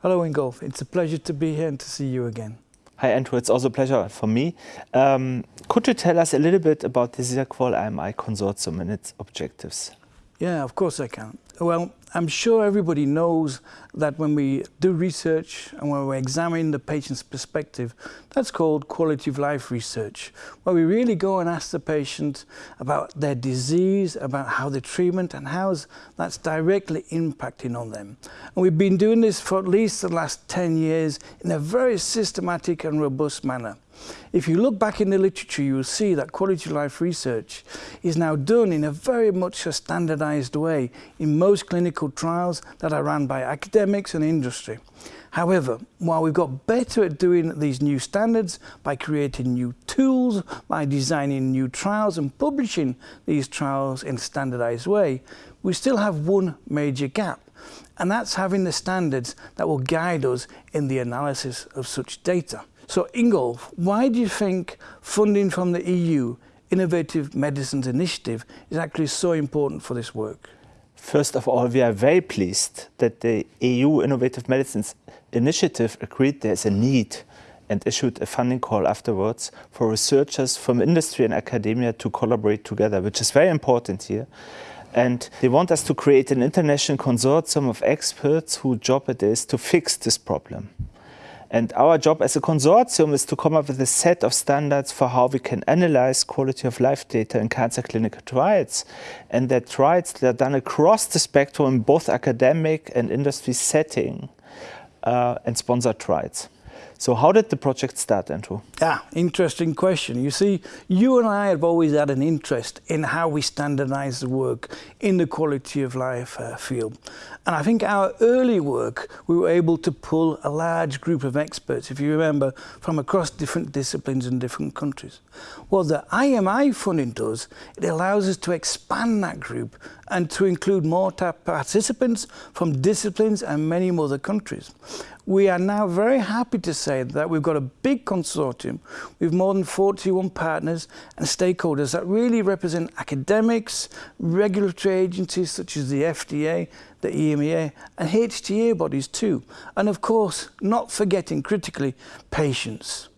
Hello Ingolf, it's a pleasure to be here and to see you again. Hi Andrew, it's also a pleasure for me. Um, could you tell us a little bit about the SISAQOL IMI consortium and its objectives? Yeah, of course I can. Well, I'm sure everybody knows that when we do research and when we examine the patient's perspective, that's called quality of life research, where we really go and ask the patient about their disease, about how the treatment and how that's directly impacting on them. And we've been doing this for at least the last 10 years in a very systematic and robust manner. If you look back in the literature, you will see that quality of life research is now done in a very much a standardized way in most clinical trials that are run by academics and industry. However, while we've got better at doing these new standards by creating new tools, by designing new trials and publishing these trials in a standardized way, we still have one major gap, and that's having the standards that will guide us in the analysis of such data. So Ingolf, why do you think funding from the EU Innovative Medicines Initiative is actually so important for this work? First of all, we are very pleased that the EU Innovative Medicines Initiative agreed there's a need and issued a funding call afterwards for researchers from industry and academia to collaborate together, which is very important here. And they want us to create an international consortium of experts whose job it is to fix this problem. And our job as a consortium is to come up with a set of standards for how we can analyze quality of life data in cancer clinical trials. And that trials that are done across the spectrum, in both academic and industry setting, uh, and sponsored trials. So how did the project start, Andrew? Yeah, interesting question. You see, you and I have always had an interest in how we standardize the work in the quality of life uh, field. And I think our early work, we were able to pull a large group of experts, if you remember, from across different disciplines and different countries. What the IMI funding does, it allows us to expand that group and to include more participants from disciplines and many other countries. We are now very happy to say that we've got a big consortium with more than 41 partners and stakeholders that really represent academics, regulatory agencies such as the FDA, the EMEA and HTA bodies too. And of course, not forgetting critically, patients.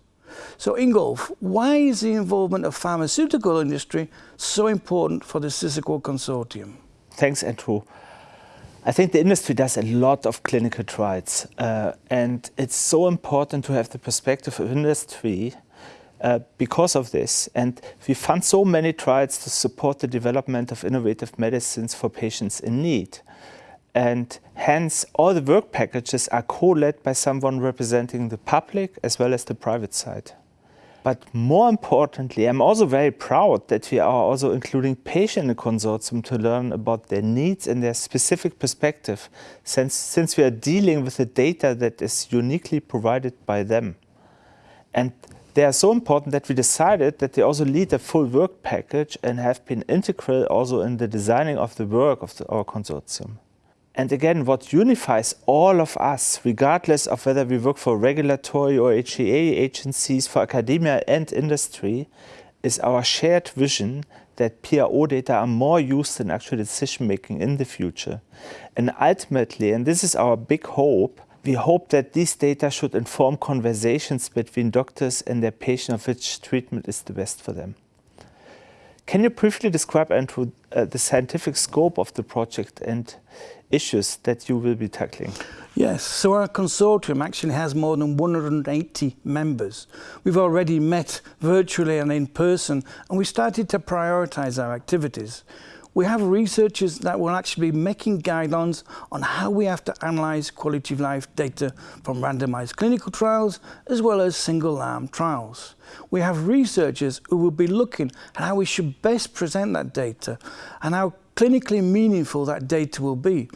So Ingolf, why is the involvement of pharmaceutical industry so important for the SISAQOL consortium? Thanks, Andrew. I think the industry does a lot of clinical trials, uh, and it's so important to have the perspective of industry uh, because of this. And we fund so many trials to support the development of innovative medicines for patients in need. And hence, all the work packages are co-led by someone representing the public as well as the private side. But more importantly, I'm also very proud that we are also including patients in the consortium to learn about their needs and their specific perspective, since, since we are dealing with the data that is uniquely provided by them. And they are so important that we decided that they also lead a full work package and have been integral also in the designing of the work of the, our consortium. And again, what unifies all of us, regardless of whether we work for regulatory or HTA agencies, for academia and industry, is our shared vision that PRO data are more used in actual decision making in the future. And ultimately, and this is our big hope, we hope that these data should inform conversations between doctors and their patient of which treatment is the best for them. Can you briefly describe, Andrew, uh, the scientific scope of the project and issues that you will be tackling? Yes, so our consortium actually has more than 180 members. We've already met virtually and in person, and we started to prioritize our activities. We have researchers that will actually be making guidelines on how we have to analyze quality of life data from randomized clinical trials as well as single arm trials. We have researchers who will be looking at how we should best present that data and how clinically meaningful that data will be.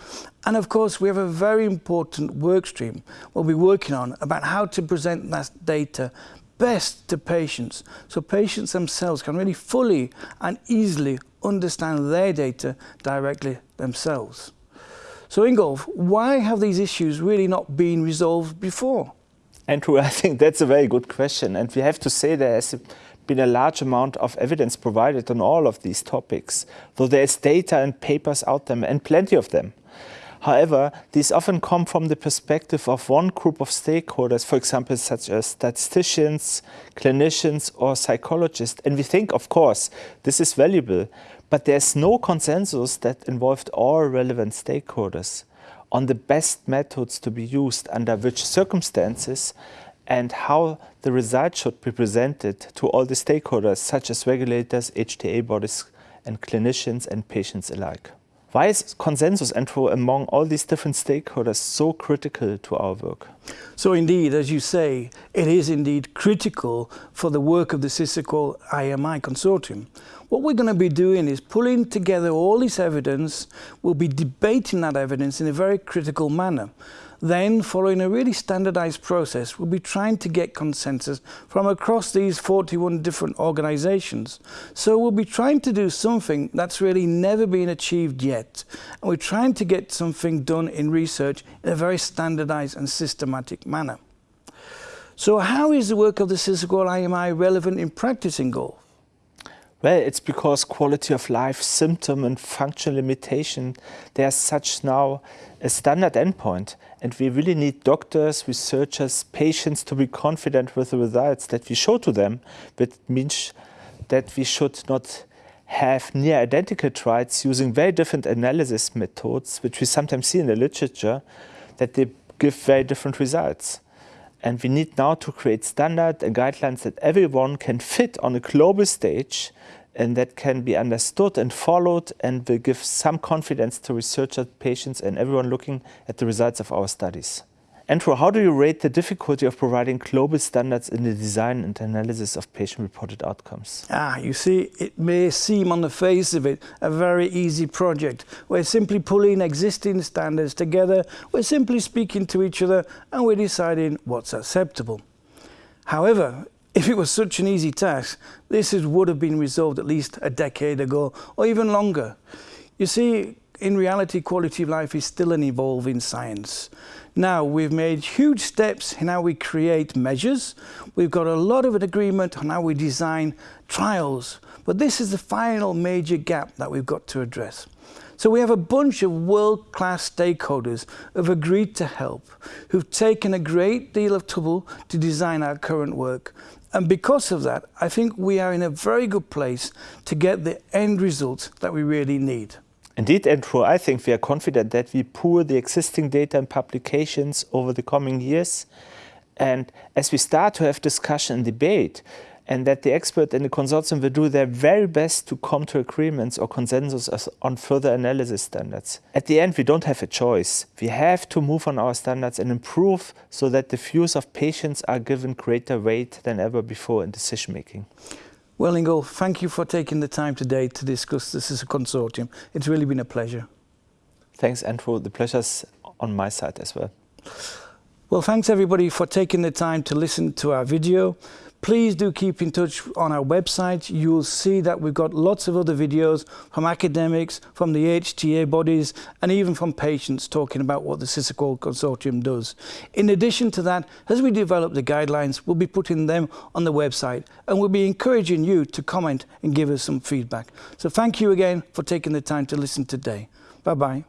And of course, we have a very important work stream we'll be working on about how to present that data best to patients so patients themselves can really fully and easily understand their data directly themselves. So Ingolf, why have these issues really not been resolved before? Andrew, I think that's a very good question. And we have to say there been a large amount of evidence provided on all of these topics, though there's data and papers out there and plenty of them. However, these often come from the perspective of one group of stakeholders, for example, such as statisticians, clinicians, or psychologists. And we think, of course, this is valuable, but there's no consensus that involved all relevant stakeholders on the best methods to be used under which circumstances and how the results should be presented to all the stakeholders, such as regulators, HTA bodies, and clinicians and patients alike. Why is consensus Andrew among all these different stakeholders so critical to our work? So indeed, as you say, it is indeed critical for the work of the SISAQOL IMI consortium. What we're going to be doing is pulling together all this evidence, we'll be debating that evidence in a very critical manner. Then, following a really standardized process, we'll be trying to get consensus from across these 41 different organizations. So we'll be trying to do something that's really never been achieved yet. And we're trying to get something done in research in a very standardized and systematic manner. So how is the work of the SISAQOL IMI relevant in practice Ingolf? Well, it's because quality of life, symptom and functional limitation, they are such now a standard endpoint. And we really need doctors, researchers, patients to be confident with the results that we show to them. But means that we should not have near identical trials using very different analysis methods, which we sometimes see in the literature, that they give very different results. And we need now to create standards and guidelines that everyone can fit on a global stage and that can be understood and followed and will give some confidence to researchers, patients and everyone looking at the results of our studies. Andrew, how do you rate the difficulty of providing global standards in the design and analysis of patient-reported outcomes? Ah, you see, it may seem on the face of it a very easy project. We're simply pulling existing standards together, we're simply speaking to each other, and we're deciding what's acceptable. However, if it was such an easy task, this is, would have been resolved at least a decade ago, or even longer. You see, in reality, quality of life is still an evolving science. Now, we've made huge steps in how we create measures. We've got a lot of an agreement on how we design trials. But this is the final major gap that we've got to address. So we have a bunch of world-class stakeholders who've agreed to help, who've taken a great deal of trouble to design our current work. And because of that, I think we are in a very good place to get the end results that we really need. Indeed, Andrew, I think we are confident that we pool the existing data and publications over the coming years. And as we start to have discussion and debate, and that the expert in the consortium will do their very best to come to agreements or consensus on further analysis standards. At the end, we don't have a choice. We have to move on our standards and improve so that the views of patients are given greater weight than ever before in decision making. Well, Ingo, thank you for taking the time today to discuss this as a consortium. It's really been a pleasure. Thanks, Andrew. The pleasure's on my side as well. Well, thanks everybody for taking the time to listen to our video. Please do keep in touch on our website. You'll see that we've got lots of other videos from academics, from the HTA bodies, and even from patients talking about what the SISAQOL Consortium does. In addition to that, as we develop the guidelines, we'll be putting them on the website, and we'll be encouraging you to comment and give us some feedback. So thank you again for taking the time to listen today. Bye-bye.